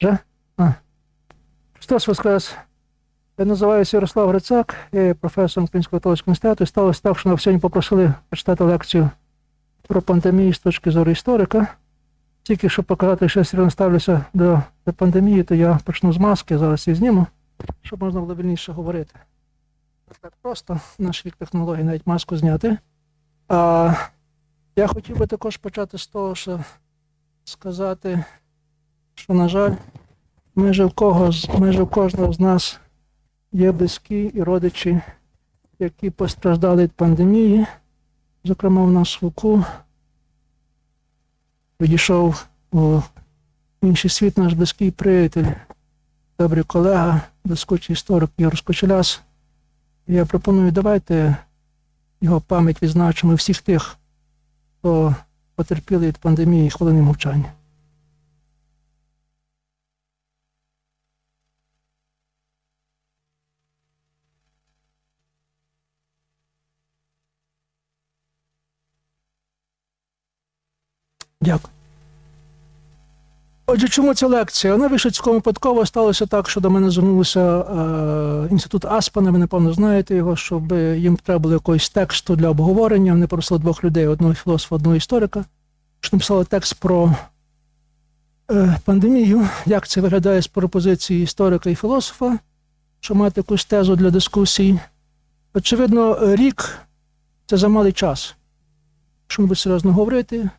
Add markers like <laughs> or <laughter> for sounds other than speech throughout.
Вже? А. Христос Воскрес. Я називаюся Ярослав Грицак, я є професором Українського католицького університету. І сталося так, що нас сьогодні попросили прочитати лекцію про пандемію з точки зору історика. Тільки щоб показати, що я серйозно ставлюся до, до пандемії, то я почну з маски, зараз її зніму, щоб можна було вільніше говорити. Так просто наш вік технологій навіть маску зняти. А, я хотів би також почати з того, що сказати, що, на жаль, майже в, кого, майже в кожного з нас є близькі і родичі, які постраждали від пандемії. Зокрема, в нас Луку відійшов у інший світ наш близький приятель, добрий колега, блискучий історик Ігор Скочеляс. Я пропоную, давайте його пам'ять відзначимо всіх тих, хто потерпіли від пандемії хвилини мовчання. Дякую. Отже, чому ця лекція? Вона вийшла цілком випадково сталося так, що до мене звернувся е, інститут Аспана, ви напевно знаєте його, щоб їм треба було якогось тексту для обговорення. Вони просили двох людей: одного філософа, одного історика, що написали текст про е, пандемію, як це виглядає з пропозиції історика і філософа, щоб мати якусь тезу для дискусій. Очевидно, рік це замалий час. Ми серйозно говорити,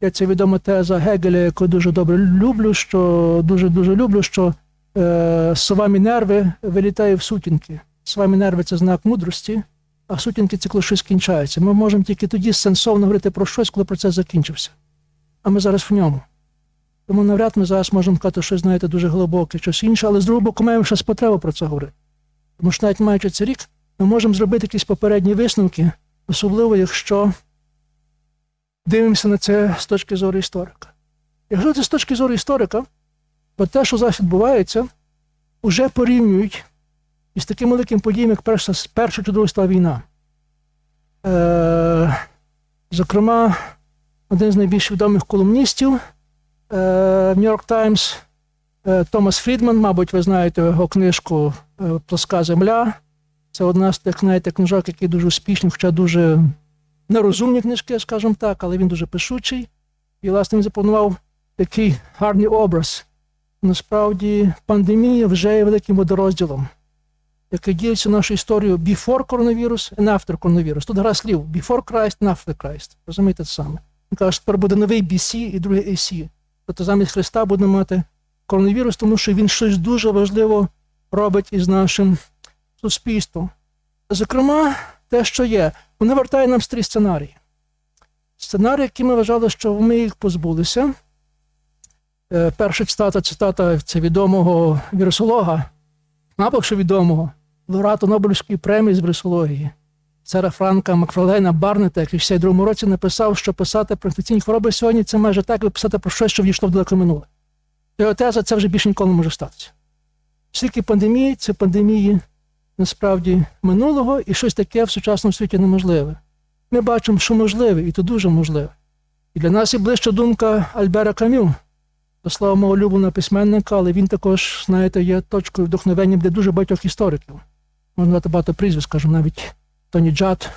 я це відома теза Гегеля, яку дуже добре люблю, що дуже дуже люблю, що е, сова Мінерви вилітає в сутінки. Сова Мінерви це знак мудрості, а сутінки це коли щось кінчається. Ми можемо тільки тоді сенсовно говорити про щось, коли процес закінчився. А ми зараз в ньому. Тому навряд ми зараз можемо сказати щось, знаєте, дуже глибоке, щось інше, але з другого боку маємо щось потребу про це говорити. Тому що навіть маючи цей рік, ми можемо зробити якісь попередні висновки, особливо якщо дивимося на це з точки зору історика. Якщо це з точки зору історика, то те, що зараз відбувається, вже порівнюють із таким великим подіям, як Перша, Перша Друга війна. Е, зокрема, один з найбільш відомих колумністів е, Нью-Йорк Таймс е, Томас Фрідман, мабуть, ви знаєте його книжку е, Плоска земля. Це одна з тих, знаєте, книжок, які дуже успішні, хоча дуже нерозумні книжки, скажімо так, але він дуже пишучий. І, власне, він запланував такий гарний образ. Насправді, пандемія вже є великим водорозділом, який ділиться нашу історію before коронавірус and after коронавірус. Тут гра слів before Christ and after Christ. Розумієте це саме? Він каже, що тепер буде новий BC і другий AC. Тобто замість Христа будемо мати коронавірус, тому що він щось дуже важливо робить із нашим суспільством. Зокрема, те, що є, вони вертають нам старі сценарії. Сценарії, які ми вважали, що ми їх позбулися. Е, Перша цитата цитата це відомого вірусолога, що відомого, лауреата Нобелівської премії з вірусології, Сера Франка Макфарлейна Барнета, який в 62 році написав, що писати про інфекційні хвороби сьогодні це майже так, як писати про щось, що війшло в далеко минуле. Його теза це вже більше ніколи не може статися. Скільки пандемії, це пандемії насправді минулого і щось таке в сучасному світі неможливе. Ми бачимо, що можливе, і то дуже можливе. І для нас є ближча думка Альбера Камю, до слова мого улюбленого письменника, але він також, знаєте, є точкою вдохновення для дуже багатьох істориків. Можна дати багато прізвищ, скажімо, навіть Тоні Джад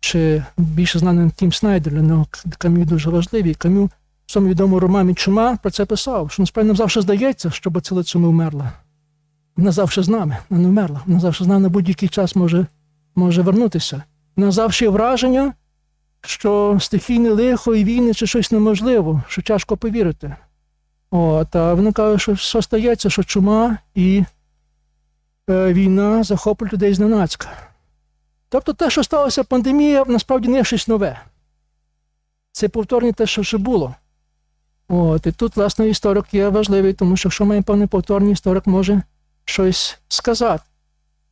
чи більше знаний Тім Снайдер, для нього Камю дуже важливий. Камю в своєму відомому романі Чума про це писав, що насправді нам завжди здається, що бацилиця ми вмерла. Вона з нами, вона не вмерла. Вона завжди з нами на будь-який час може, може вернутися. Вона завжди враження, що стихійне лихо і війни чи щось неможливо, що тяжко повірити. От, а вони кажуть, що все стається, що чума і е, війна захоплюють людей зненацька. Тобто те, що сталося пандемія, насправді не щось нове. Це повторення те, що вже було. От, і тут, власне, історик є важливий, тому що якщо має певний повторний історик може щось сказати.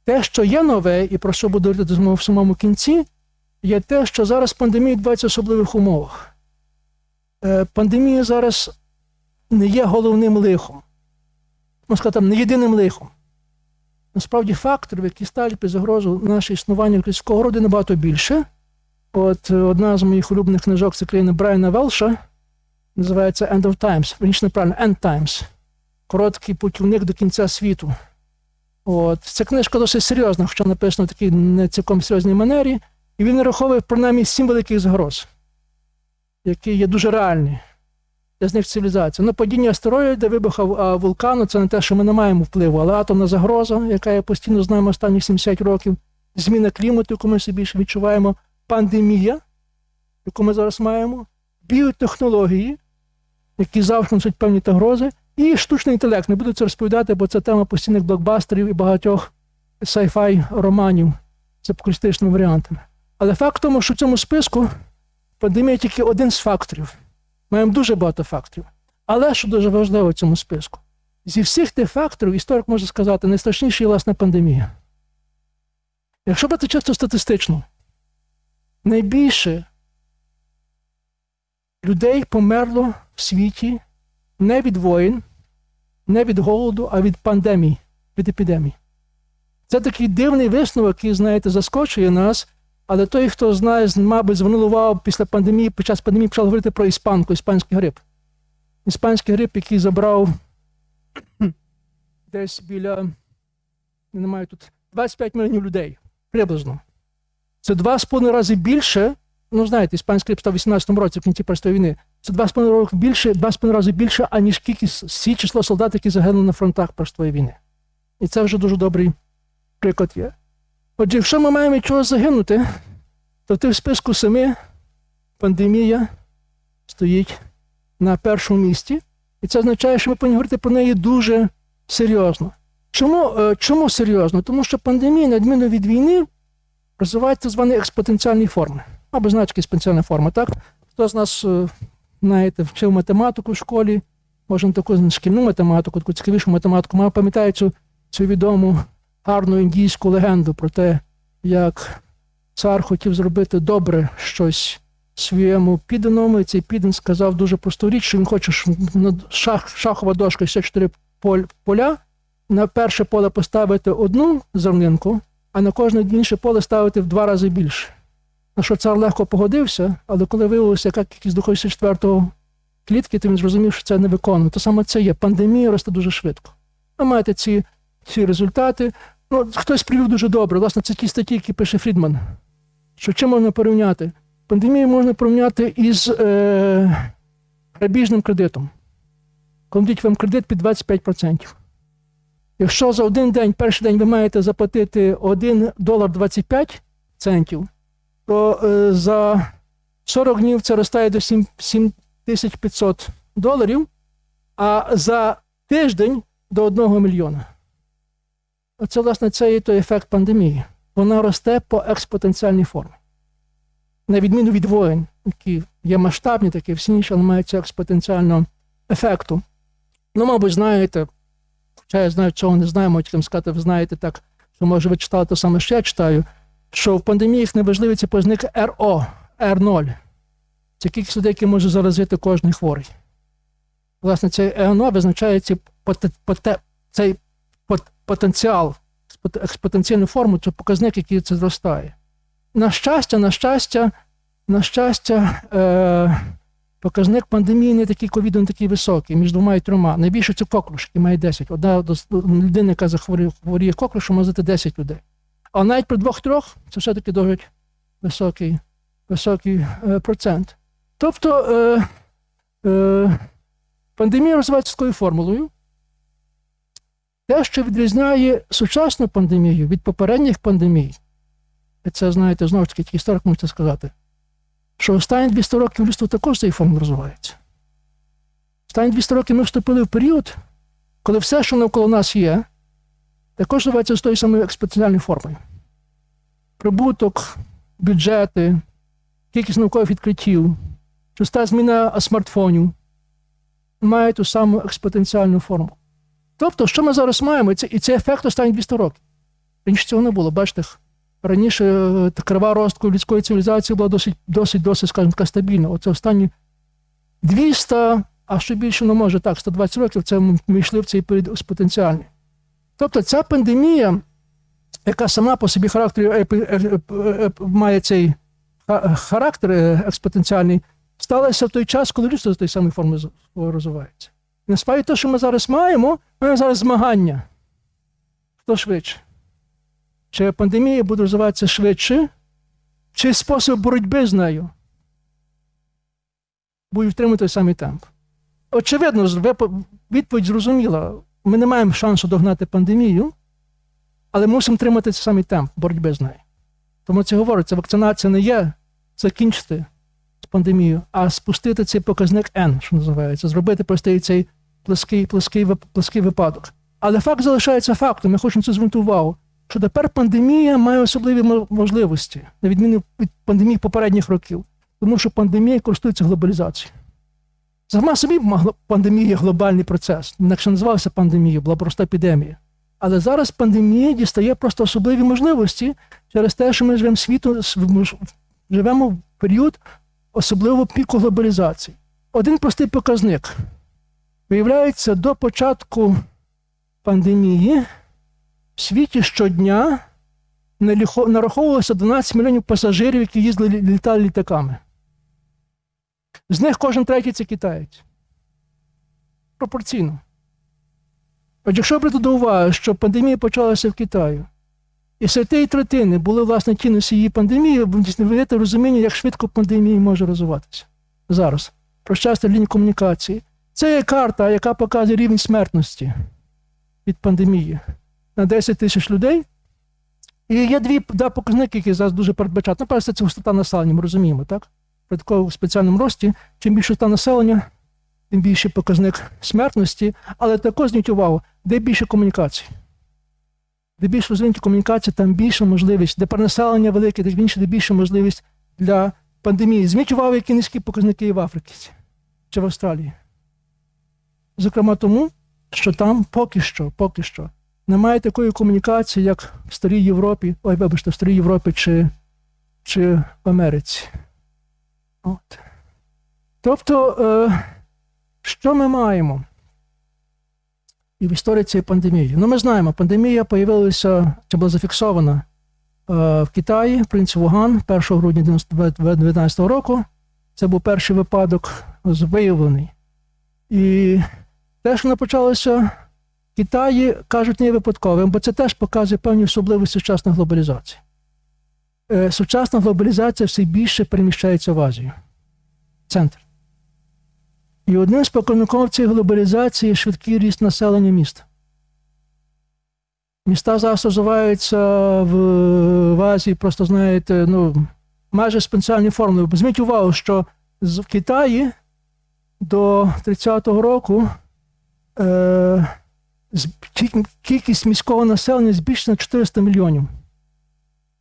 Те, що є нове, і про що буду говорити в самому кінці, є те, що зараз пандемія відбувається в особливих умовах. Е, Пандемія зараз не є головним лихом, можна сказати, не єдиним лихом. Насправді факторів, які ставлять під загрозу наше існування людського роду, набагато більше. От е, одна з моїх улюблених книжок це країни Брайана Велша, називається End of Times, верніше неправильно, End Times. Короткий путівник до кінця світу. От. Ця книжка досить серйозна, хоча написана в такій не цілком серйозній манері, і він нараховує принаймні сім великих загроз, які є дуже реальні для з них цивілізація. Ну, падіння астероїда, вибуха вулкану це не те, що ми не маємо впливу, але атомна загроза, яка є постійно з нами останні 70 років, зміна клімату, яку ми все більше відчуваємо, пандемія, яку ми зараз маємо, біотехнології, які завжди несуть певні загрози, і штучний інтелект. Не буду це розповідати, бо це тема постійних блокбастерів і багатьох sci-fi романів з апокалістичними варіантами. Але факт в тому, що в цьому списку пандемія тільки один з факторів. Маємо дуже багато факторів. Але що дуже важливо в цьому списку, зі всіх тих факторів, історик може сказати, найстрашніший є власне пандемія. Якщо брати чисто статистично, найбільше людей померло в світі не від воїн, не від голоду, а від пандемій, від епідемій. Це такий дивний висновок, який, знаєте, заскочує нас. Але той, хто знає, мабуть, звернув увагу після пандемії, під час пандемії почав говорити про іспанку, іспанський грип. Іспанський грип, який забрав <clears throat> десь біля, не маю тут 25 мільйонів людей приблизно. Це два з половиною рази більше. Ну, знаєте, іспанський грип став у 18-му році в кінці Першої війни. Це два з половиною роки більше, два з половиною рази більше, аніж кількість всі число солдат, які загинули на фронтах Першої війни. І це вже дуже добрий приклад є. Отже, якщо ми маємо від чогось загинути, то ти в списку семи пандемія стоїть на першому місці. І це означає, що ми повинні говорити про неї дуже серйозно. Чому е, чому серйозно? Тому що пандемія, на відміну від війни, розвивається так звані експотенціальні форми. Або значки експотенціальна форма, так? Хто з нас, е, знаєте, вчив математику в школі, може, таку шкільну математику, таку цікавішу математику, мав пам'ятає цю, цю відому гарну індійську легенду про те, як цар хотів зробити добре щось своєму підданому, і цей піддан сказав дуже просту річ, що він хоче шах, шахова дошка 64 поля, на перше поле поставити одну зернинку, а на кожне інше поле ставити в два рази більше. На що цар легко погодився, але коли виявилося, яка кількість доходить четвертого клітки, то він зрозумів, що це не виконано. То саме це є. Пандемія росте дуже швидко. Ви маєте ці, ці результати. Ну, Хтось привів дуже добре. Власне, це ті статті, які пише Фрідман. Що чим можна порівняти? Пандемію можна порівняти із е, грабіжним кредитом. Коли дають вам кредит під 25%. Якщо за один день, перший день ви маєте заплатити 1 долар 25 центів, то е, за 40 днів це ростає до 7500 доларів, а за тиждень до 1 мільйона. Оце, власне, це і той ефект пандемії. Вона росте по експотенціальній формі. На відміну від воїн, які є масштабні, такі всі інші, але мають цього експотенціального ефекту. Ну, мабуть, знаєте, хоча я знаю, чого не можете там сказати, ви знаєте так, що може ви читали те саме, що я читаю, що в пандеміях найважливий це позник РО, R0. Це кількість людей, які може заразити кожний хворий. Власне, цей РНО визначає цей, цей потенціал, експотенційну форму, це показник, який це зростає. На щастя, на щастя, на щастя, е, показник пандемії не такий ковіду, не такий високий, між двома і трьома. Найбільше це коклюш, який має 10. Одна людина, яка захворіє коклюшем, може 10 людей. А навіть при двох-трьох це все-таки досить високий високий е, процент. Тобто е, е, пандемія розвивається такою формулою. Те, що відрізняє сучасну пандемію від попередніх пандемій, і це, знаєте, знову ж таки, історик можете сказати, що останні 200 років людство також цей форм розвивається. Останні 200 років ми вступили в період, коли все, що навколо нас є, також розвивається з тою самою експоненціальною формою. Прибуток, бюджети, кількість наукових відкриттів, часта зміна смартфонів мають ту саму експотенціальну форму. Тобто, що ми зараз маємо, і це, і це ефект останніх 200 років. Раніше цього не було. Бачите, раніше е, крива ростку людської цивілізації була досить, досить, досить, скажімо така, стабільна. Оце останні 200, а що більше не може, так, 120 років це ми йшли в цей період потенціальний. Тобто ця пандемія, яка сама по собі характер е, е, має цей характер експотенціальний, сталася в той час, коли людство з тої самої форми розвивається. Насправді те, що ми зараз маємо, ми зараз змагання. Хто швидше? Чи пандемія буде розвиватися швидше, чи спосіб боротьби з нею буде втримати той самий темп? Очевидно, відповідь зрозуміла. Ми не маємо шансу догнати пандемію, але мусимо тримати цей самий темп боротьби з нею. Тому це говориться, вакцинація не є закінчити з пандемією, а спустити цей показник N, що називається, зробити простий цей плоский, плоский, плоский випадок. Але факт залишається фактом. Я хочу на це звернути увагу, що тепер пандемія має особливі можливості, на відміну від пандемії попередніх років, тому що пандемія користується глобалізацією. Сама собі пандемія глобальний процес. Інакше називався пандемією, була просто епідемія. Але зараз пандемія дістає просто особливі можливості через те, що ми живемо світу, живемо в період особливого піку глобалізації. Один простий показник. Виявляється, до початку пандемії в світі щодня нараховувалося 12 мільйонів пасажирів, які їздили літали літаками. З них кожен третій це китаєць. Пропорційно. От якщо брати до уваги, що пандемія почалася в Китаї, і серед тієї третини були, власне, ті носії пандемії, ви розуміння, як швидко пандемія може розвиватися. Зараз. Про щастя лінії комунікації. Це є карта, яка показує рівень смертності від пандемії на 10 тисяч людей. І є дві да, показники, які зараз дуже передбачають. Ну, перше, це густота населення, ми розуміємо, так? При такому спеціальному рості, чим більше та населення, тим більший показник смертності, але також зверніть увагу, де більше комунікацій. Де більше розвинуті комунікації, там більша можливість, де перенаселення велике, де більше, де більша можливість для пандемії. Зверніть увагу, які низькі показники в Африці чи в Австралії. Зокрема, тому, що там поки що, поки що немає такої комунікації, як в Старій Європі, ой, вибачте, в Старій Європі чи чи в Америці. От. Тобто, е, що ми маємо? І в історії цієї пандемії. Ну, ми знаємо, пандемія з'явилася, чи була зафіксована е, в Китаї, в принципі, Вуган 1 грудня 2019 року. Це був перший випадок виявлений. І те, що почалося в Китаї, кажуть, не випадковим, бо це теж показує певні особливості сучасної глобалізації. Е, сучасна глобалізація все більше переміщається в Азію. Центр. І одним з показників цієї глобалізації швидкий ріст населення міст. Міста зараз розвиваються в, в Азії, просто знаєте, ну, майже спеціальні формули. Зміть увагу, що в Китаї до 30-го року е, кількість міського населення збільшена 400 мільйонів.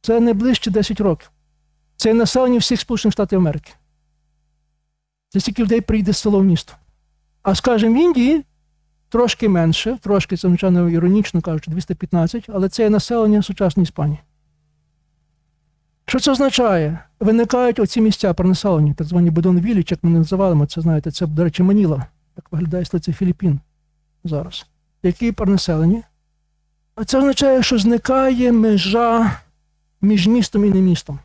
Це найближче 10 років. Це населення всіх Сполучених Штатів Америки. Це стільки людей прийде з село в місто. А скажімо, в Індії трошки менше, трошки це, звичайно, іронічно кажучи, 215, але це є населення сучасної Іспанії. Що це означає? Виникають оці місця перенаселення, так звані Бодон-Віліч, як ми називаємо, це знаєте, це, до речі, Маніла, як виглядає столиця Філіппін зараз. Які перенаселені? А це означає, що зникає межа між містом і не містом.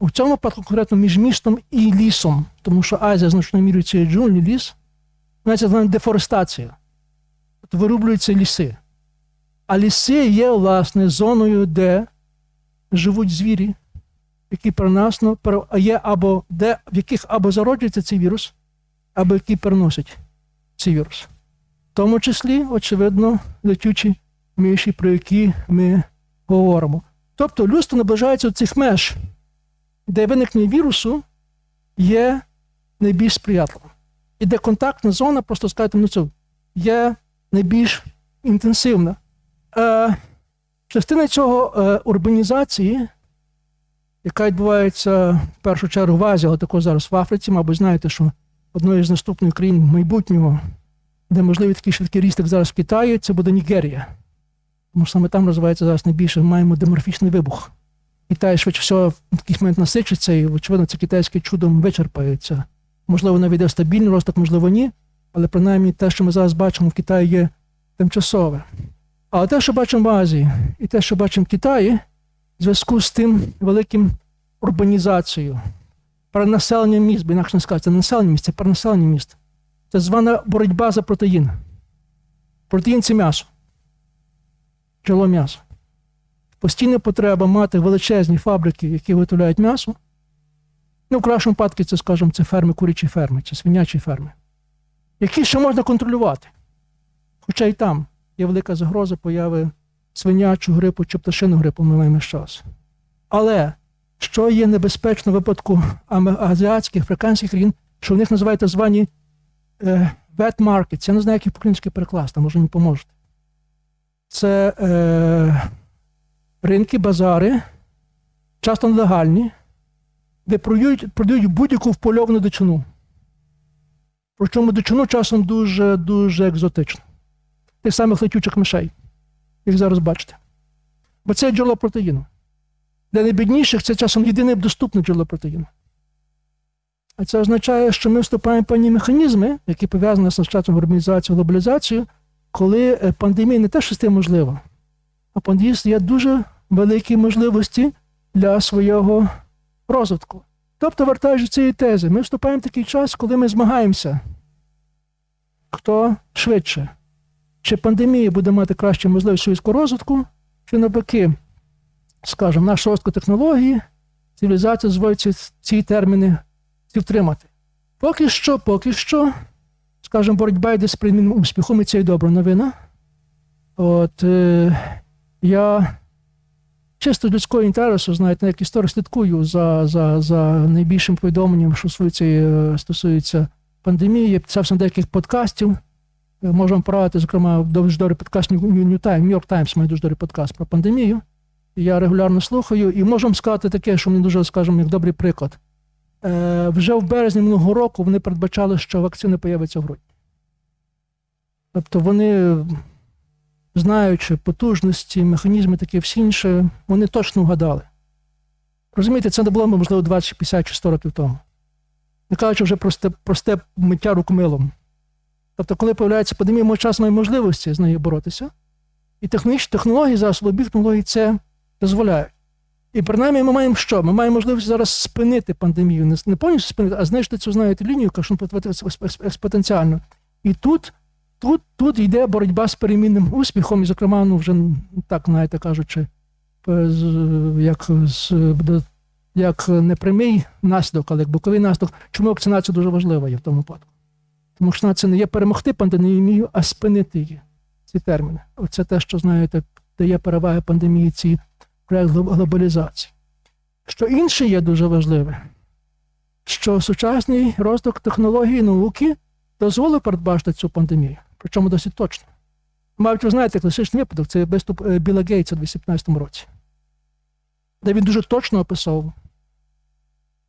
У цьому випадку конкретно між містом і лісом, тому що Азія значною мірою це джунглі, ліс, це дефорестація. Тобто вирублюються ліси. А ліси є, власне, зоною, де живуть звірі, які переносно є або де, в яких або зароджується цей вірус, або які переносять цей вірус. В тому числі, очевидно, летючі миші, про які ми говоримо. Тобто людство наближається до цих меж, де виникнення вірусу є найбільш сприятливим. І де контактна зона, просто скажете, ну це є найбільш інтенсивна. Е, Частина цього е, урбанізації, яка відбувається в першу чергу в Азії, але також зараз в Африці, мабуть, знаєте, що одною з наступних країн майбутнього, де можливий такий швидкий ріст, як зараз в Китаї, це буде Нігерія. Тому що саме там розвивається зараз найбільше, маємо деморфічний вибух. Китай швидше всього в такий момент насичиться, і, очевидно, це китайське чудом вичерпається. Можливо, навіть стабільний росток, можливо, ні. Але принаймні те, що ми зараз бачимо в Китаї, є тимчасове. Але те, що бачимо в Азії, і те, що бачимо в Китаї, в зв'язку з тим великим урбанізацією, перенаселенням міст, бо інакше не сказати, це населення міст, це перенаселення міст. Це звана боротьба за протеїн. Протеїн це м'ясо. Джерело м'яса. Постійна потреба мати величезні фабрики, які виготовляють м'ясо. Ну, в кращому випадку, це, скажімо, це ферми, курячі ферми чи свинячі ферми, які ще можна контролювати. Хоча і там є велика загроза появи свинячу грипу чи пташину грипу ми маємо час. Але що є небезпечно в випадку азіатських, африканських країн, що в них називають так звані markets. Я не знаю, як їх по-українськи перекласти, може мені поможете. Це е, ринки, базари, часто нелегальні, де продають, продають будь-яку впольовану дичину. Причому дичину часом дуже дуже екзотично. Тих самих летючих мишей, їх зараз бачите. Бо це джерело протеїну. Для найбідніших це часом єдине доступне джерело протеїну. А це означає, що ми вступаємо в певні механізми, які пов'язані з часом урбанізацією, глобалізацією, коли е, пандемія не те, що стає можлива, а пандемія є дуже великі можливості для свого розвитку. Тобто, вертаючи цієї тези, ми вступаємо в такий час, коли ми змагаємося, хто швидше. Чи пандемія буде мати кращу можливість швидкого розвитку, чи навпаки, скажімо, наш розвитку технології, цивілізація зводиться ці терміни ці втримати. Поки що, поки що, скажімо, боротьба йде з примінним успіхом, і це і добра новина. От е, я чисто людського інтересу, знаєте, як історик слідкую за, за, за найбільшим повідомленням, що стосується, е, стосується пандемії. Я писався на деяких подкастів. Е, Можемо порадити, зокрема, дуже добрий подкаст New, Time, New York Times має дуже добрий подкаст про пандемію. Я регулярно слухаю, і можемо сказати таке, що мені дуже, скажімо, як добрий приклад. Е, вже в березні минулого року вони передбачали, що вакцини появляться в грудні. Тобто вони, знаючи потужності, механізми, таке всі інше, вони точно вгадали. Розумієте, це не було, можливо, 20, 50 чи 100 років тому. Не кажучи вже просте, просте миття рукомилом. Тобто, коли появляється пандемія, ми час маємо можливості з нею боротися. І технологічні технології, засоби технології це дозволяють. І принаймні ми маємо що? Ми маємо можливість зараз спинити пандемію, не, повністю спинити, а знищити цю знаєте, лінію, яка що експотенціально. І тут, тут, тут йде боротьба з перемінним успіхом, і, зокрема, ну вже так, знаєте, кажучи, як, з, як не прямий наслідок, але як боковий наслідок. Чому вакцинація дуже важлива є в тому випадку? Тому що це не є перемогти пандемію, а спинити її. Ці терміни. Оце те, що знаєте, дає переваги пандемії ці глобалізації. Що інше є дуже важливе, що сучасний розвиток технології і науки дозволив передбачити цю пандемію, причому досить точно. Мабуть, ви знаєте, класичний випадок це виступ е, Біла Гейтса у 2015 році, де він дуже точно описав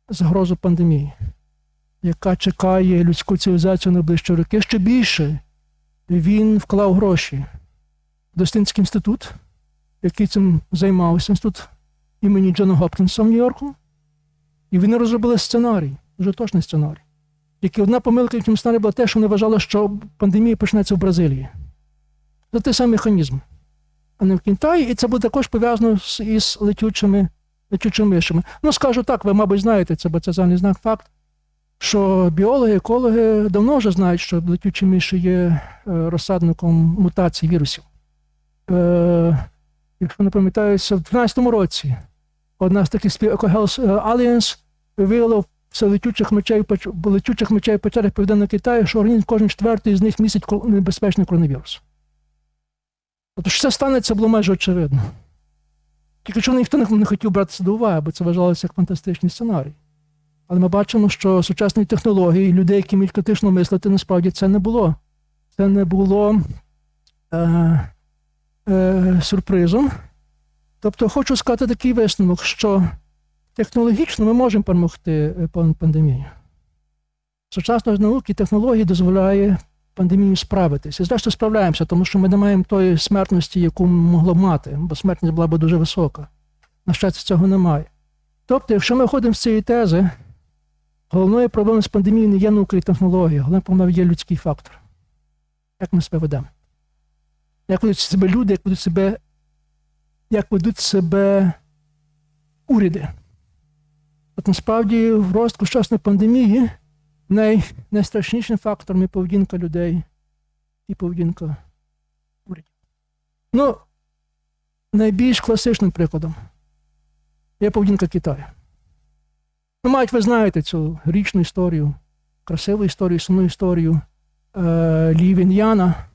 загрозу пандемії, яка чекає людську цивілізацію на ближчі роки. Ще більше він вклав гроші в Дослідницький інститут, який цим займався, інститут імені Джона Гопкінса в Нью-Йорку. І вони розробили сценарій, дуже точний сценарій. Який одна помилка в цьому сценарії була те, що вони вважали, що пандемія почнеться в Бразилії. Це той самий механізм, а не в Китаї, і це буде також пов'язано з, із летючими, летючими мишами. Ну, скажу так, ви, мабуть, знаєте це, бо це загальний знак факт, що біологи, екологи давно вже знають, що летючі миші є е, розсадником мутацій вірусів. Е, якщо не пам'ятаюся, в 2012 році одна з таких спів EcoHealth Alliance виявила в летючих мечей, летючих мечей печерах Південного Китаю, що організм кожен четвертий з них містить небезпечний коронавірус. Тобто, що це станеться, було майже очевидно. Тільки чого ніхто не, хотів братися до уваги, бо це вважалося як фантастичний сценарій. Але ми бачимо, що сучасні технології, людей, які вміють критично мислити, насправді це не було. Це не було е, е, сюрпризом. Тобто, хочу сказати такий висновок, що технологічно ми можемо перемогти е, пандемію. Сучасна ж наука і технології дозволяє пандемію справитися. І зрештою справляємося, тому що ми не маємо тої смертності, яку могло б мати, бо смертність була б дуже висока. На щастя, цього немає. Тобто, якщо ми ходимо з цієї тези, головною проблемою з пандемією не є наука і технологія, головною проблемою є людський фактор. Як ми себе ведемо? Як ведуть себе люди, як ведуть себе, як ведуть себе уряди? От насправді в розвитку сучасної пандемії Най, найстрашнішим фактором є поведінка людей і поведінка урядів. Ну, найбільш класичним прикладом є поведінка Китаю. Ну, мають ви знаєте цю річну історію, красиву історію, сумну історію е, Лі Він'яна,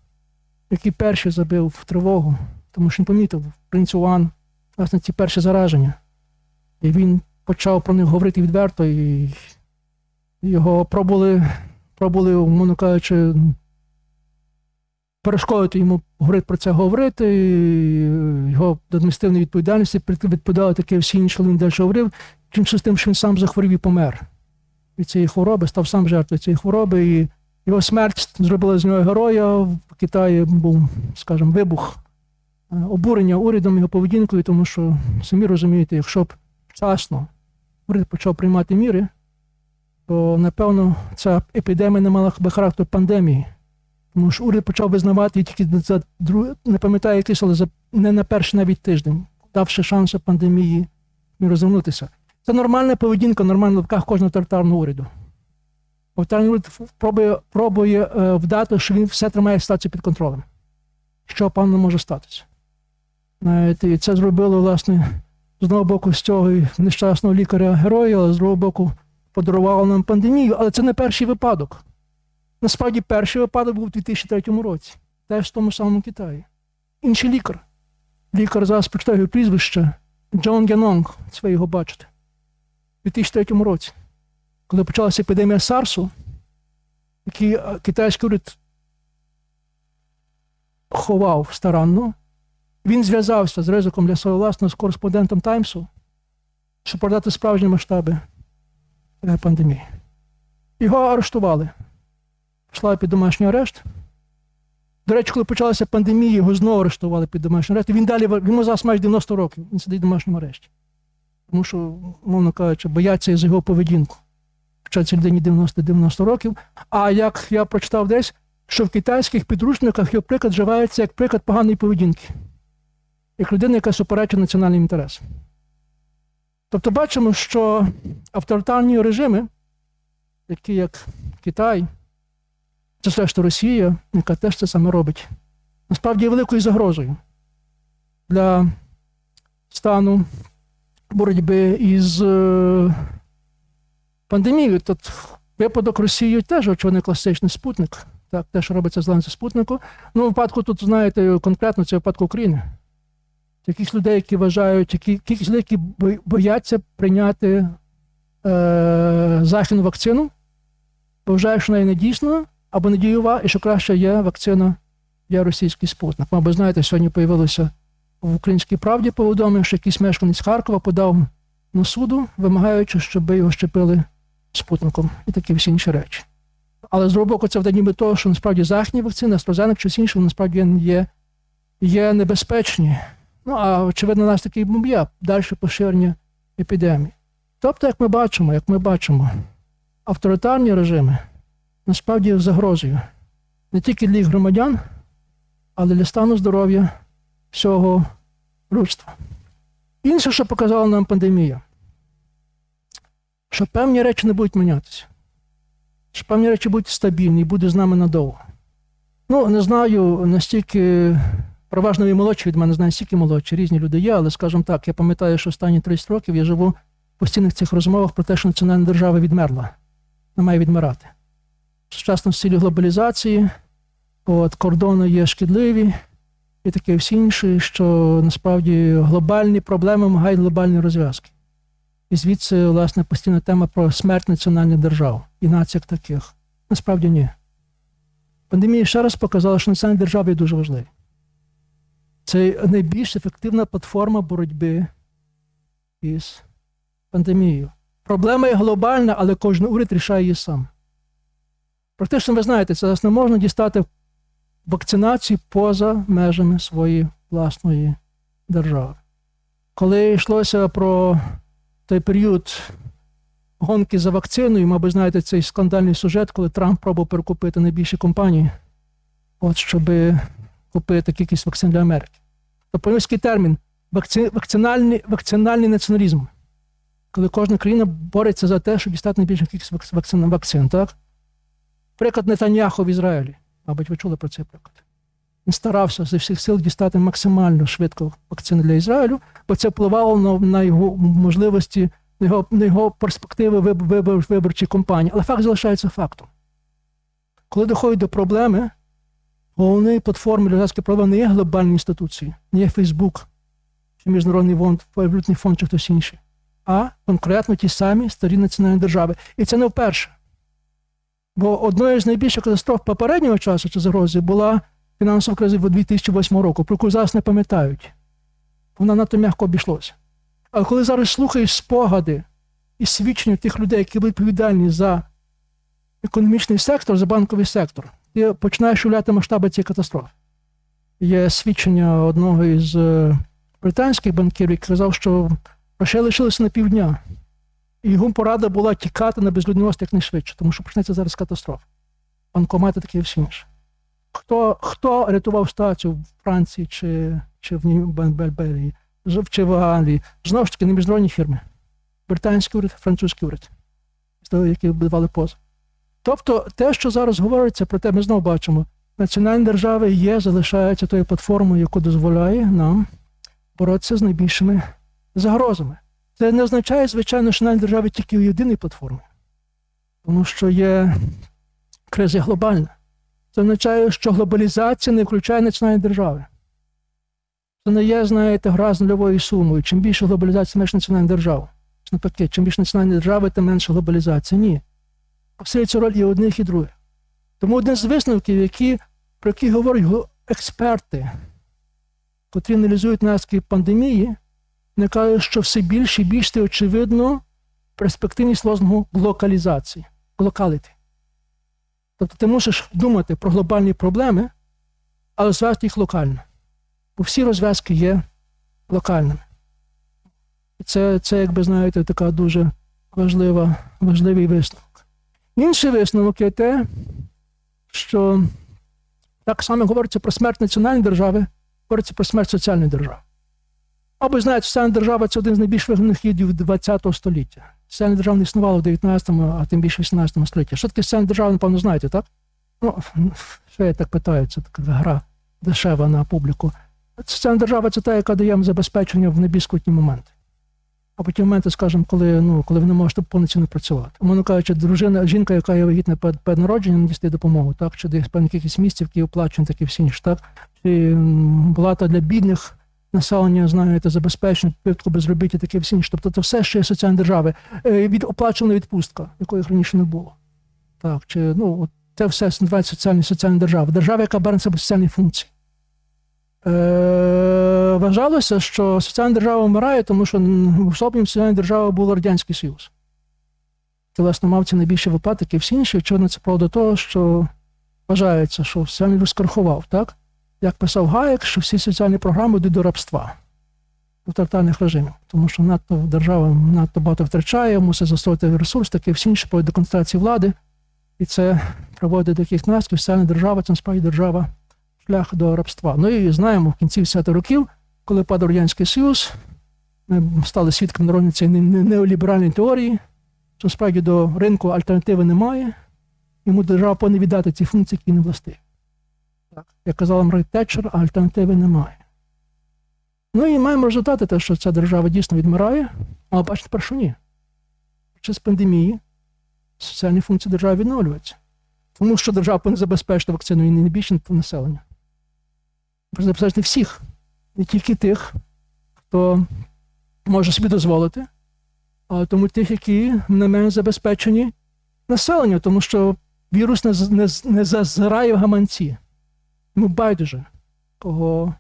який перший забив в тривогу, тому що він помітив принц Уан, власне, ці перші зараження. І він почав про них говорити відверто, і його пробували, пробували, умовно кажучи, перешкодити йому говорити про це говорити, і його до адміністративної відповідальності відповідали таке всі інші, він далі говорив, кінчив з тим, що він сам захворів і помер від цієї хвороби, став сам жертвою цієї хвороби, і його смерть зробила з нього героя. В Китаї був, скажімо, вибух е, обурення урядом його поведінкою, тому що самі розумієте, якщо б вчасно уряд почав приймати міри, то напевно ця епідемія не мала би характер пандемії. Тому що уряд почав визнавати її тільки за не пам'ятаю якийсь, але за не на перший навіть тиждень, давши шанси пандемії розвернутися. Це нормальна поведінка, нормальна в лапках кожного тоталітарного уряду. Уряд пробує, пробує е, вдати, що він все тримає ситуацію під контролем. Що певно може статися. Знаєте, І це зробило, власне, з одного боку, з цього нещасного лікаря-героя, але з другого боку, подарувало нам пандемію. Але це не перший випадок. Насправді, перший випадок був у 2003 році, теж в тому самому Китаї. Інший лікар. Лікар зараз прочитаю прізвище Джон Гянонг, це ви його бачите. У 2003 році, коли почалася епідемія Сарсу, який е, китайський уряд ховав старанно, він зв'язався з ризиком для свого власного з кореспондентом Таймсу, щоб продати справжні масштаби е, пандемії. Його арештували. Пішла під домашній арешт. До речі, коли почалася пандемія, його знову арештували під домашній арешт. Він далі йому зараз майже 90 років. Він сидить в домашньому арешті. Тому що, мовно кажучи, бояться за його поведінку. Цій людині 90-90 років. А як я прочитав десь, що в китайських підручниках його приклад вживається як приклад поганої поведінки, як людина, яка суперечить національним інтересам. Тобто бачимо, що авторитарні режими, такі як Китай, це все ж Росія, яка теж це саме робить, насправді є великою загрозою для стану боротьби із пандемією. Тут випадок Росії теж очевидно класичний спутник. Так, те, що робиться з ланцю спутнику. Ну, в випадку тут, знаєте, конкретно це випадку України. Якісь людей, які вважають, які, якісь людей, які бояться прийняти е, західну вакцину, вважають, що вона не дійсна або не дієва, і що краще є вакцина, є російський спутник. Мабуть, знаєте, сьогодні появилося в українській правді повідомив, що якийсь мешканець Харкова подав на суду, вимагаючи, щоб його щепили спутником і такі всі інші речі. Але з боку, це вдає ніби того, що насправді західні вакцини, AstraZeneca, щось інше, насправді є, є небезпечні. Ну, а очевидно, у нас такий є далі поширення епідемії. Тобто, як ми бачимо, як ми бачимо, авторитарні режими насправді є загрозою не тільки для їх громадян, але для стану здоров'я всього людства. Інше, що показала нам пандемія, що певні речі не будуть мінятися, що певні речі будуть стабільні і будуть з нами надовго. Ну, не знаю, настільки переважно і молодші від мене, знаю, стільки молодші, різні люди є, але, скажімо так, я пам'ятаю, що останні 30 років я живу в постійних цих розмовах про те, що національна держава відмерла, не має відмирати. В стилі глобалізації, от, кордони є шкідливі і таке всі інше, що насправді глобальні проблеми вимагають глобальні розв'язки. І звідси, власне, постійна тема про смерть національних держав і націй таких. Насправді ні. Пандемія ще раз показала, що національні держави є дуже важливі. Це найбільш ефективна платформа боротьби із пандемією. Проблема є глобальна, але кожен уряд рішає її сам. Практично, ви знаєте, це не можна дістати вакцинацію поза межами своєї власної держави. Коли йшлося про той період гонки за вакциною, мабуть, знаєте, цей скандальний сюжет, коли Трамп пробував перекупити найбільші компанії, от щоб купити кількість вакцин для Америки. То польський термін вакци... вакцинальний, вакцинальний націоналізм, коли кожна країна бореться за те, щоб дістати найбільшу кількість вакцин, вакцин так? Приклад Нетаньяху в Ізраїлі. Мабуть, ви чули про цей приклад. Він старався зі всіх сил дістати максимально швидко вакцини для Ізраїлю, бо це впливало на, на його можливості, на його, на його перспективи вибор, вибор, виборчій кампанії. Але факт залишається фактом. Коли доходить до проблеми, головної платформи громадської проблеми не є глобальні інституції, не є Фейсбук, чи Міжнародний фонд, валютний фонд, чи хтось інший, а конкретно ті самі старі національні держави. І це не вперше. Бо одною з найбільших катастроф попереднього часу чи загрози була фінансова криза 2008 року, про яку зараз не пам'ятають. Вона надто м'яко обійшлася. Але коли зараз слухаєш спогади і свідчення тих людей, які були відповідальні за економічний сектор, за банковий сектор, ти починаєш уявляти масштаби цієї катастрофи. Є свідчення одного із е, британських банкірів, який казав, що грошей лишилося на півдня. І його порада була тікати на безлюдний острів якнайшвидше, тому що почнеться зараз катастрофа. Банкомати такі всі інше. Хто хто рятував ситуацію в Франції чи чи в Бельберії, чи в Англії? Знову ж таки, не міжнародні фірми. Британський уряд, французький уряд, які давали позов. Тобто, те, що зараз говориться, про те, ми знову бачимо, національні держави є, залишаються тою платформою, яку дозволяє нам боротися з найбільшими загрозами. Це не означає, звичайно, що національні держави тільки у єдиній платформі, тому що є криза глобальна. Це означає, що глобалізація не включає національні держави. Це не є, знаєте, гра з нульовою сумою. Чим більше глобалізація, менше національних держав. Навпаки, чим більше національні держави, тим менше глобалізація. Ні. Посилюється роль і одних, і других. Тому один з висновків, які, про які говорять експерти, котрі аналізують наслідки пандемії, не кажуть, що все більше і більше очевидно перспективність лозунгу локалізації, локаліті. Тобто ти мусиш думати про глобальні проблеми, але розв'язати їх локально. Бо всі розв'язки є локальними. І це, це, як би знаєте, така дуже важлива, важливий висновок. Інший висновок є те, що так само говориться про смерть національної держави, говориться про смерть соціальної держави. Або знаєте, соціальна держава це один з найбільш вигнаних хідів ХХ століття. Соціальна держава не існувала в 19, а тим більше в 18 столітті. Що таке соціальна держава, напевно, знаєте, так? Ну, що я так питаю, це така гра дешева на публіку. Соціальна держава це та, яка дає забезпечення в найбільш скрутні моменти. Або ті моменти, скажімо, коли ну, коли ви не можете повноцінно працювати. Умовно кажучи, дружина, жінка, яка є вагітна перед народженням, дістає допомогу, так? Чи десь певних якихось місців, які оплачують, такі всі інші, так? Чи плата для бідних населення, знаєте, забезпечення, підпитку безробіття, таке всі інше. Тобто це все ще соціальні держави. Е, від оплачена відпустка, якої раніше не було. Так, чи ну, це все називається соціальні соціальні держави. Держава, яка бере на себе соціальні функції. Е, Вважалося, що соціальна держава вмирає, тому що особливим соціальною державою був Радянський Союз. Це, власне, мав ці найбільші випадки, всі інші, очевидно, це правда того, що вважається, що соціальний розкархував, так? Як писав Гаєк, що всі соціальні програми йдуть до рабства тотальних режимів, тому що надто держава надто багато втрачає, мусить застосовувати ресурс, таке всі інші до концентрації влади, і це приводить до яких наслідків. Соціальна держава це насправді держава шлях до рабства. Ну і знаємо в кінці 10-х років, коли падав Радянський Союз, ми стали свідками народної цієї неоліберальної теорії, що справді до ринку альтернативи немає, йому держава повинна віддати ці функції, які не властиві. Як казала Маргарет Тетчер, альтернативи немає. Ну і маємо результати, те, що ця держава дійсно відмирає, але бачите, тепер що ні. Чи пандемії соціальні функції держави відновлюються. Тому що держава повинна забезпечити вакцину і не більше населення. Забезпечити всіх, не тільки тих, хто може собі дозволити, а тому тих, які не менш забезпечені населення, тому що вірус не, не, не зазирає в гаманці. Ну, байдуже, кого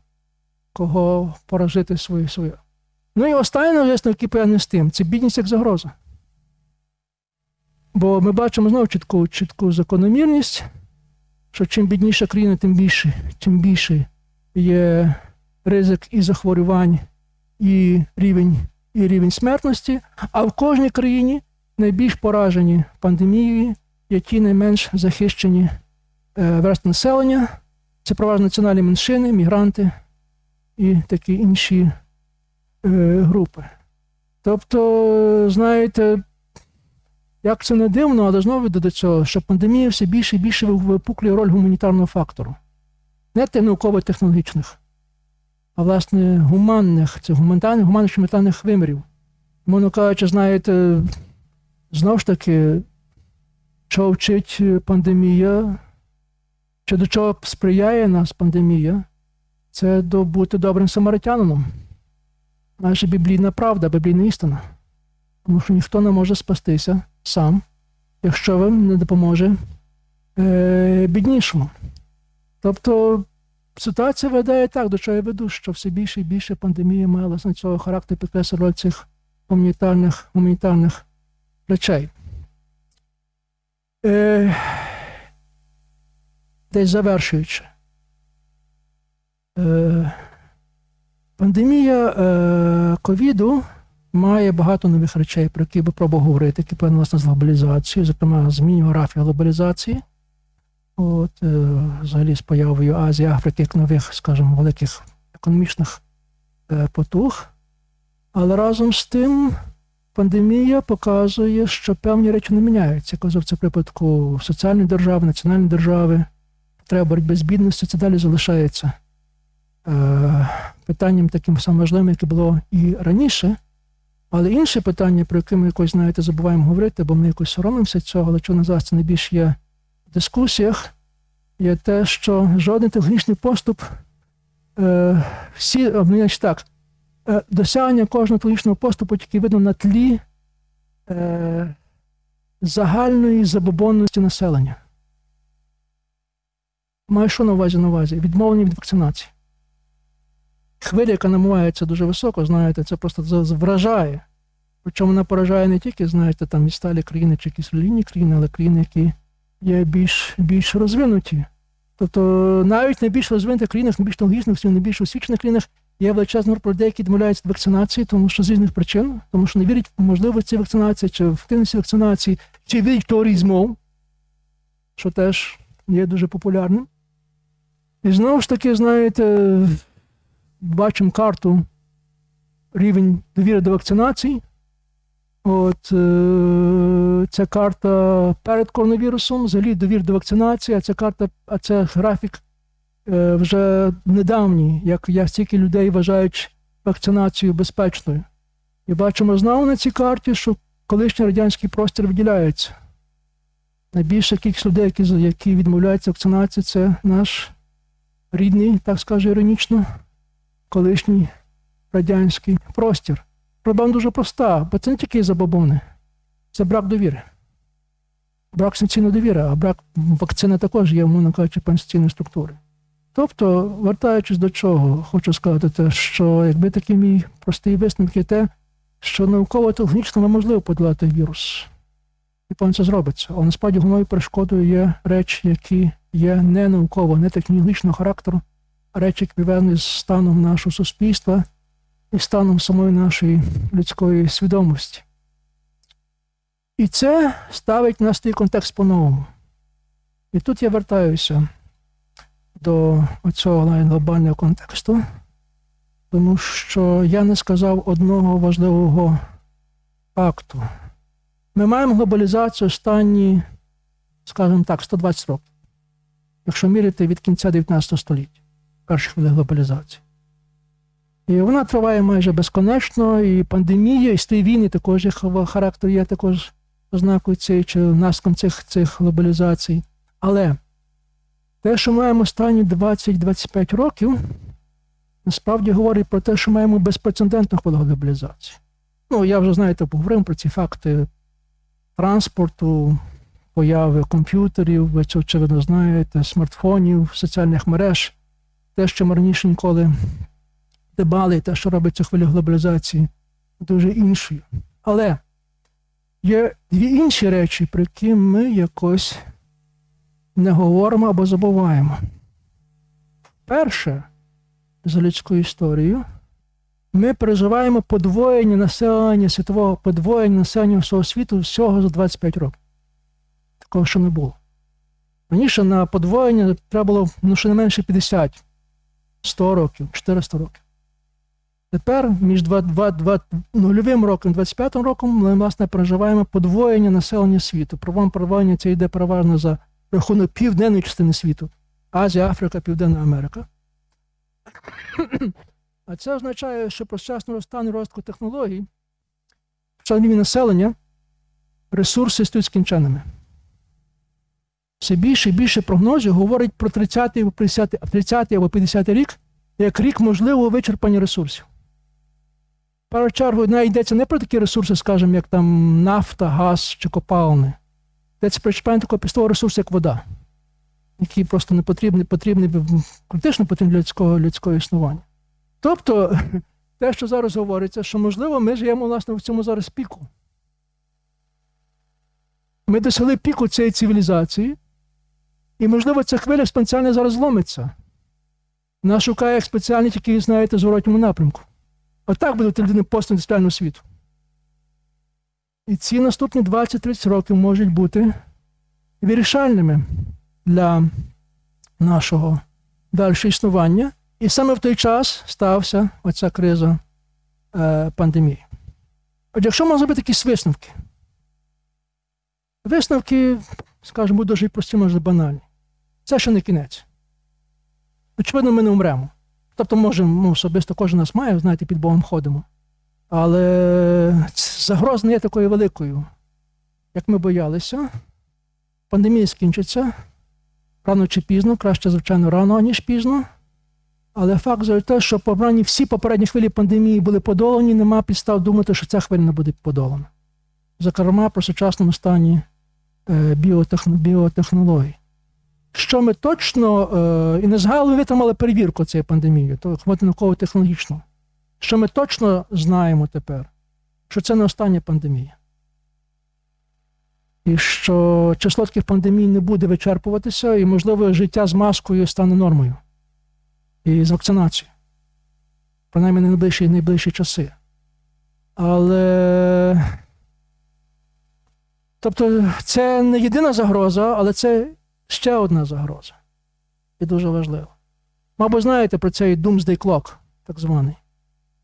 кого поражити свою свою. Ну і останнє висновок, який пов'язаний з тим, це бідність як загроза. Бо ми бачимо знову чітку чітку закономірність, що чим бідніша країна, тим більше тим більше є ризик і захворювань, і рівень і рівень смертності, а в кожній країні найбільш поражені пандемією ті найменш захищені е, верстви населення. Це переважно національні меншини, мігранти і такі інші е, групи. Тобто, знаєте, Як це не дивно, але знову до цього, що пандемія все більше і більше випуклює роль гуманітарного фактору. Не тих науково-технологічних, а власне гуманних, це гуманітарних, гуманних гуманітарних вимірів. Мовно кажучи, знаєте, знову ж таки, що вчить пандемія, чи до чого сприяє нас пандемія, це до бути добрим самаритянином. Наша біблійна правда, біблійна істина. Тому що ніхто не може спастися сам, якщо вам не допоможе е, біднішому. Тобто ситуація веде так, до чого я веду, що все більше і більше пандемія має власне цього характеру підкреслює роль цих гуманітарних, гуманітарних речей. Е, десь завершуючи. Е, пандемія е, ковіду має багато нових речей, про які би пробував говорити, які пов'язані з глобалізацією, зокрема змін географії глобалізації. От, е, взагалі з появою Азії, Африки як нових, скажімо, великих економічних потуг. Але разом з тим пандемія показує, що певні речі не міняються. Казав, це в припадку соціальної держави, національної держави, треба боротьби з бідністю, це далі залишається е, питанням таким самим важливим, яке було і раніше. Але інше питання, про яке ми якось, знаєте, забуваємо говорити, бо ми якось соромимося цього, але що на зараз це найбільш є в дискусіях, є те, що жоден технічний поступ, е, всі, значить так, е, досягнення кожного технічного поступу тільки видно на тлі е, загальної забобонності населення. Маю що на увазі на увазі? Відмовлення від вакцинації. Хвиля, яка намивається дуже високо, знаєте, це просто вражає. Причому вона поражає не тільки, знаєте, там відсталі країни чи якісь релігійні країни, але країни, які є більш більш розвинуті. Тобто навіть в найбільш розвинутих країнах, найбільш технологічних, найбільш освічених країнах є величезна група людей, які відмовляються від вакцинації, тому що з різних причин, тому що не вірять в можливості вакцинації, чи в активності вакцинації, чи вірять в туризму, що теж є дуже популярним. І знову ж таки, знаєте, бачимо карту рівень довіри до вакцинації. От е, ця карта перед коронавірусом, взагалі довір до вакцинації, а ця карта, а це графік е, вже недавній, як, як стільки людей вважають вакцинацію безпечною. І бачимо знову на цій карті, що колишній радянський простір виділяється. Найбільша кількість людей, які які відмовляються вакцинації, це наш рідний, так скажу іронічно, колишній радянський простір. Проблема дуже проста, бо це не тільки забобони, це брак довіри. Брак санкційної довіри, а брак вакцини також є, мовно кажучи, пенсійної структури. Тобто, вертаючись до чого, хочу сказати, те, що якби такий мій простий висновок є те, що науково-технічно неможливо подолати вірус. І певно це зробиться. Але насправді головною перешкодою є речі, які є не науково, не технологічного характеру, а речі, які пов'язані з станом нашого суспільства і станом самої нашої людської свідомості. І це ставить нас той контекст по-новому. І тут я вертаюся до цього глобального контексту, тому що я не сказав одного важливого факту. Ми маємо глобалізацію останні, скажімо так, 120 років, якщо міряти від кінця 19 століття, перших хвилин глобалізації. І вона триває майже безконечно, і пандемія, і стій війни також характер є також ознакою цієї чи наслідком цих цих глобалізацій. Але те, що маємо останні 20-25 років, насправді говорить про те, що маємо безпрецедентну хвилю глобалізації. Ну, я вже, знаєте, поговорив про ці факти транспорту, появи комп'ютерів, ви це очевидно знаєте, смартфонів, соціальних мереж, те, що ми раніше ніколи дебали, те, що робить цю хвилю глобалізації, дуже іншою. Але є дві інші речі, про які ми якось не говоримо або забуваємо. Перше, за людською історією, ми переживаємо подвоєння населення світового подвоєння населення всього світу всього за 25 років. Такого ще не було. Раніше на подвоєння треба було ну, ще не менше 50, 100 років, 400 років. Тепер між 2, 2, 2, нульовим роком і 25 роком ми власне переживаємо подвоєння населення світу. Провам подвоєння це йде переважно за рахунок південної частини світу. Азія, Африка, Південна Америка. <clears throat> А це означає, що про сучасну розтан розвитку технологій в населення ресурси стають скінченими. Все більше і більше прогнозів говорить про 30 або 50, 30 або 50 рік як рік можливого вичерпання ресурсів. Першу чергу не йдеться не про такі ресурси, скажімо, як там нафта, газ чи копалини. Йдеться про чіпання такого пістового ресурсу, як вода, який просто не потрібний, потрібний критично потрібний для людського, людського існування. Тобто, <laughs> те, що зараз говориться, що, можливо, ми живемо власне в цьому зараз піку. Ми досягли піку цієї цивілізації, і, можливо, ця хвиля спеціально зараз зломиться. Нас шукає як спеціальні, тільки, знаєте, в зворотньому напрямку. Отак буде людини постіндустріального світу. І ці наступні 20-30 років можуть бути вирішальними для нашого дальшого існування. І саме в той час стався оця криза е, пандемії. Отже, якщо можна зробити якісь висновки, висновки, скажімо, дуже прості, може банальні. Це ще не кінець. Очевидно, ми не умремо. Тобто, може, ну, особисто кожен нас має, знаєте, під Богом ходимо. Але загроза не є такою великою, як ми боялися. Пандемія скінчиться рано чи пізно, краще, звичайно, рано, ніж пізно. Але факт за те, що побрані всі попередні хвилі пандемії були подолані, нема підстав думати, що ця хвиля не буде подолана. Зокрема, про сучасному стані е, біотехнологій. Що ми точно, е, і не згадали, витримали перевірку цієї пандемії, то науково-технологічно. Що ми точно знаємо тепер, що це не остання пандемія. І що число таких пандемій не буде вичерпуватися, і, можливо, життя з маскою стане нормою. І з вакцинацією. Принаймні на найближчі, найближчі часи. Але. Тобто, це не єдина загроза, але це ще одна загроза. І дуже важливо. Мабуть, знаєте про цей Doomsday Clock, так званий.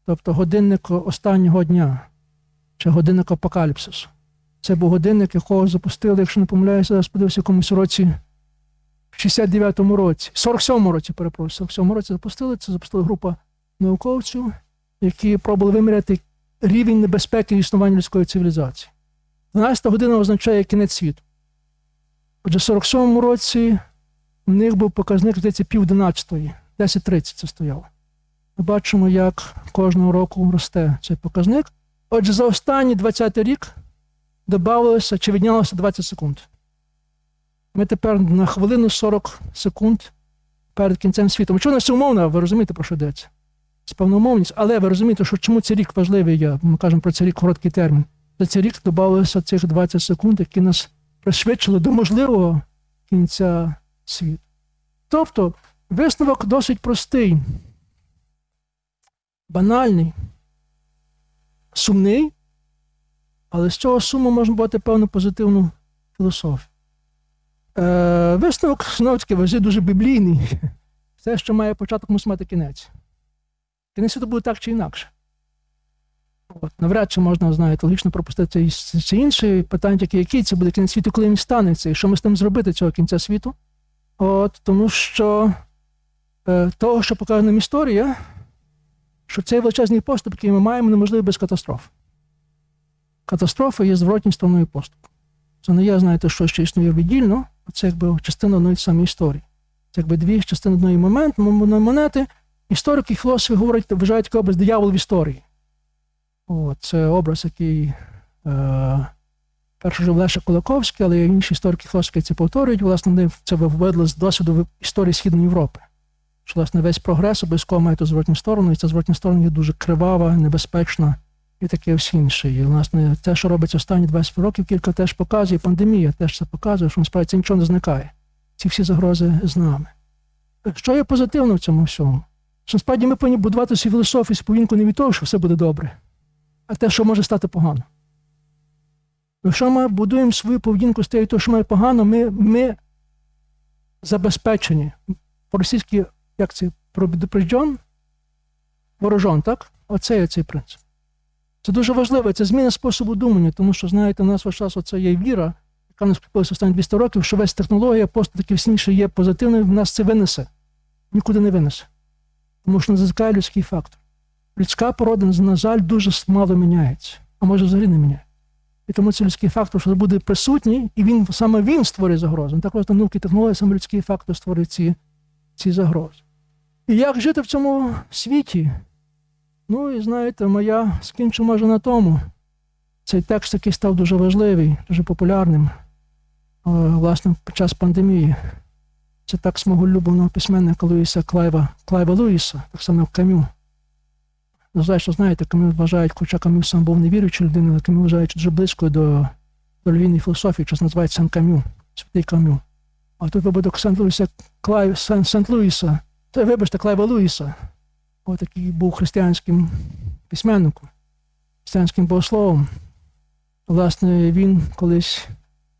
Тобто годинник останнього дня чи годинник апокаліпсису. Це був годинник, якого запустили, якщо не помиляюся, подивився в якомусь році, в 69-му році, 47-му році, перепрошую, 47-му році запустили. Це запустила група науковців, які пробували виміряти рівень небезпеки існування людської цивілізації. 12 година означає кінець світу. Отже, в 47-му році в них був показник, здається, пів 11-ї, 10.30 це стояло. Ми бачимо, як кожного року росте цей показник. Отже, за останній 20-й рік додавалося чи віднялося 20 секунд. Ми тепер на хвилину 40 секунд перед кінцем світу. Чому це умовно, ви розумієте, про що йдеться? Це певномовність, але ви розумієте, що чому цей рік важливий є, ми кажемо про цей рік короткий термін. За цей рік додавалося цих 20 секунд, які нас пришвидшили до можливого кінця світу. Тобто, висновок досить простий, банальний, сумний, але з цього суму можна бути певну позитивну філософію. Е, Висновок, таки, вежі дуже біблійний. <laughs> Все, що має початок, мусить мати кінець. Кінець світу буде так чи інакше. От, Навряд чи можна, знаєте, логічно пропустити це, інше питання, таке, який це буде кінець світу, коли він станеться, і що ми з тим зробити цього кінця світу. От, Тому що е, того, що показує нам історія, що цей величезний поступ, який ми маємо, неможливий без катастроф. Катастрофа є зворотній стороною поступу. Це не є, знаєте, що ще існує віддільно, це якби частина одної самої історії. Це якби дві частини одної монети. Історики і філософи говорять, вважають такий образ диявол в історії. О, це образ, який е, перший жив Леша Кулаковський, але інші історики філософи це повторюють. Власне, вони це виведли з досвіду історії Східної Європи. Що, власне, весь прогрес обов'язково має ту зворотню сторону, і ця зворотня сторона є дуже кривава, небезпечна і таке все інше. І, власне, те, що робиться останні 20 років, кілька теж показує, пандемія теж це показує, що насправді це нічого не зникає. Ці всі загрози з нами. Що є позитивно в цьому всьому? Що насправді ми повинні будувати свою філософію, повінку не від того, що все буде добре а те, що може стати погано. Якщо ми будуємо свою поведінку з тією, що має погано, ми ми забезпечені. По-російськи, як це предупрежден, ворожон, так? Оце є цей принцип. Це дуже важливо, це зміна способу думання, тому що, знаєте, у нас весь час оце є віра, яка нас купилася останні 200 років, що весь технологія просто таки всніше є позитивною, в нас це винесе. Нікуди не винесе. Тому що не людський фактор. Людська порода, на жаль, дуже мало міняється, а може взагалі не міняє. І тому це людський фактор, що буде присутній, і він саме він створює загрозу. Не так просто науки технології, саме людський фактор створює ці, ці загрози. І як жити в цьому світі? Ну, і знаєте, моя скінчу може на тому. Цей текст, який став дуже важливий, дуже популярним, е, власне, під час пандемії. Це так мого улюбленого письменника Луїса Клайва, Клайва Луїса, так само як Камю. Вважаю, що знаєте, Камю вважають, хоча Камю сам був невіруючою людиною, але Камю вважають дуже близькою до, до релігійної філософії, що називається Saint Камю, святий Камю. А тут випадок Saint Луїса, Клайв, Saint Луїса, це, вибачте, Клайва Луїса. Ось такий був християнським письменником, християнським богословом. Власне, він колись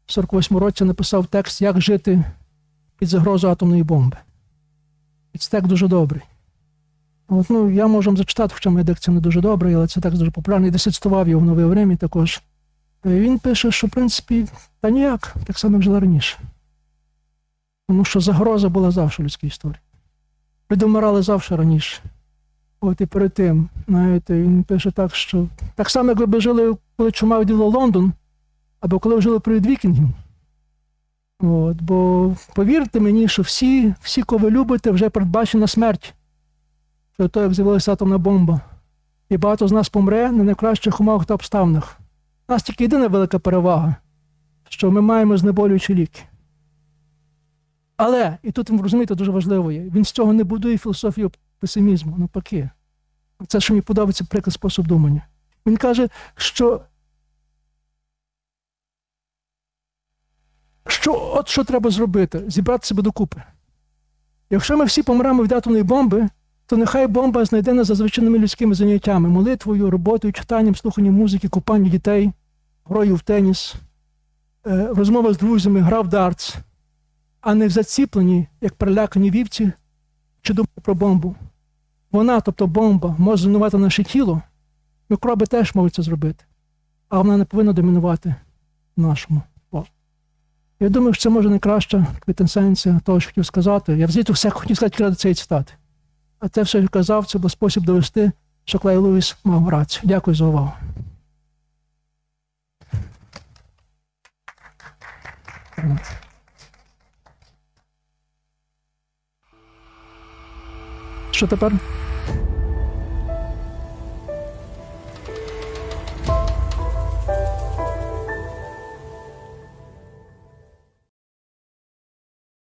в 48 році написав текст, як жити під загрозою атомної бомби. І це текст дуже добрий. От, ну, Я можу вам зачитати, хоча моя дикція не дуже добра, але це текст дуже популярний. Десь цитував його в нове время також. Він пише, що в принципі, та ніяк, так само, жила раніше. Тому що загроза була завжди в людській історії. Люди вмирали завжди раніше. От і перед тим, знаєте, він пише так, що так само, як ви жили, коли чума відділа Лондон, або коли жили перед вікінгів. От, бо повірте мені, що всі, всі, кого ви любите, вже передбачена смерть. Що то, як з'явилася атомна бомба. І багато з нас помре на найкращих умовах та обставинах. У нас тільки єдина велика перевага, що ми маємо знеболюючі ліки. Але, і тут розумієте, дуже важливо є, він з цього не будує філософію песимізму, навпаки. Це, що мені подобається приклад спосіб думання. Він каже, що що от що треба зробити? Зібрати себе докупи. Якщо ми всі помремо від атомної бомби, то нехай бомба знайде нас за звичайними людськими заняттями, молитвою, роботою, читанням, слуханням музики, купанням дітей, грою в теніс, е, розмова з друзями, гра в дартс, а не в заціплені, як перелякані вівці, чи думати про бомбу. Вона, тобто бомба, може зруйнувати наше тіло, мікроби теж можуть це зробити, а вона не повинна домінувати нашому. Я думаю, що це може найкраща квітенсенція того, що хотів сказати. Я взагалі все хотів сказати ради цієї цитати. А це що я казав, це був спосіб довести, що Клей Луїс мав рацію. Дякую за увагу. Що тепер?